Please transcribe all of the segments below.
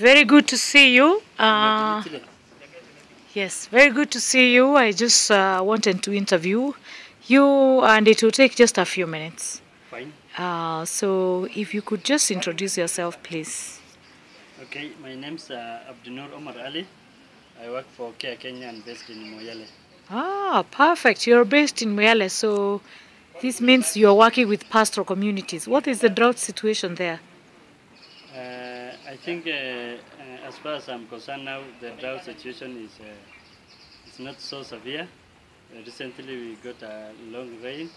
Very good to see you. Uh, yes, very good to see you. I just uh, wanted to interview you, and it will take just a few minutes. Fine. Uh, so, if you could just introduce yourself, please. Okay, my name's uh, Abdunur Omar Ali. I work for Care Kenya and based in Moyale. Ah, perfect. You're based in Moyale, so this means you're working with pastoral communities. What is the drought situation there? Uh, I think, uh, uh, as far as I'm concerned now, the drought situation is uh, is not so severe. Uh, recently, we got a long rain,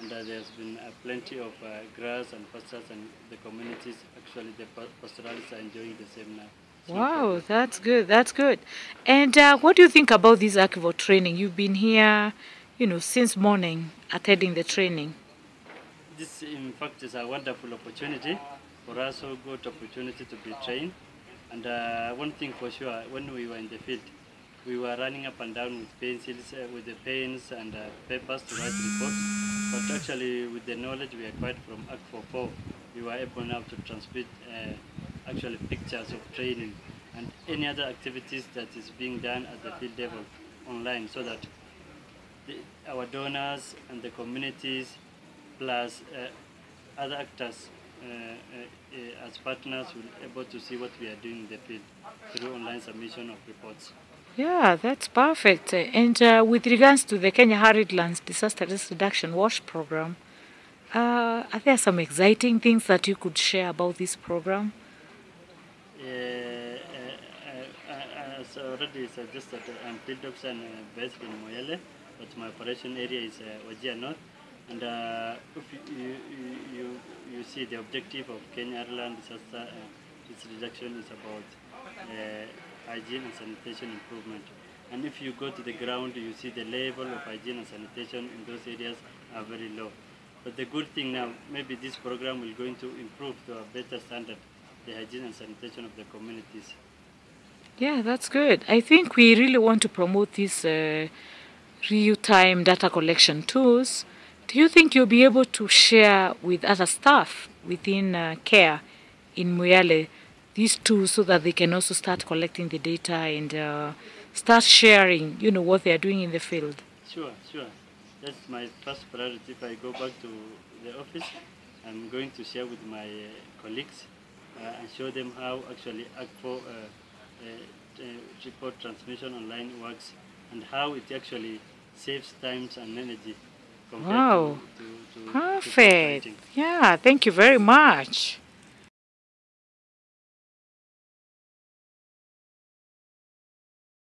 and uh, there's been plenty of grass and pastures, and the communities, actually, the pa- pastoralists are enjoying the same now. It's Wow, that's good. That's good. And what do you think about this Akvo training? You've been here, you know, since morning attending the training. This, in fact, is a wonderful opportunity for us, so good opportunity to be trained. And uh, one thing for sure, when we were in the field, we were running up and down with pencils, uh, with the pens and uh, papers to write reports. But actually, with the knowledge we acquired from Act 44, we were able now to transmit uh, actually pictures of training and any other activities that is being done at the field level online, so that the, our donors and the communities plus uh, other actors as partners will be able to see what we are doing in the field through online submission of reports. Yeah, that's perfect. Uh, And uh, with regards to the Kenya Arid Lands Disaster Risk Reduction WASH program, uh, are there some exciting things that you could share about this program? Uh, uh, uh, uh, as already suggested, I'm field officer and, uh, based in Moyale, but my operation area is uh, Wajir North. And uh, if you, you, you, see the objective of Kenya Arid Land disaster uh, risk reduction is about uh, hygiene and sanitation improvement. And if you go to the ground, you see the level of hygiene and sanitation in those areas are very low. But the good thing now, maybe this program will going to improve to a better standard the hygiene and sanitation of the communities. Yeah, that's good. I think we really want to promote these uh, real-time data collection tools. Do you think you'll be able to share with other staff within uh, CARE in Moyale these tools so that they can also start collecting the data and uh, start sharing, you know, what they are doing in the field? Sure, sure. That's my first priority. If I go back to the office, I'm going to share with my uh, colleagues uh, and show them how actually Akvo uh, uh, report transmission online works and how it actually saves times and energy Wow. to, to, Perfect. Yeah, thank you very much.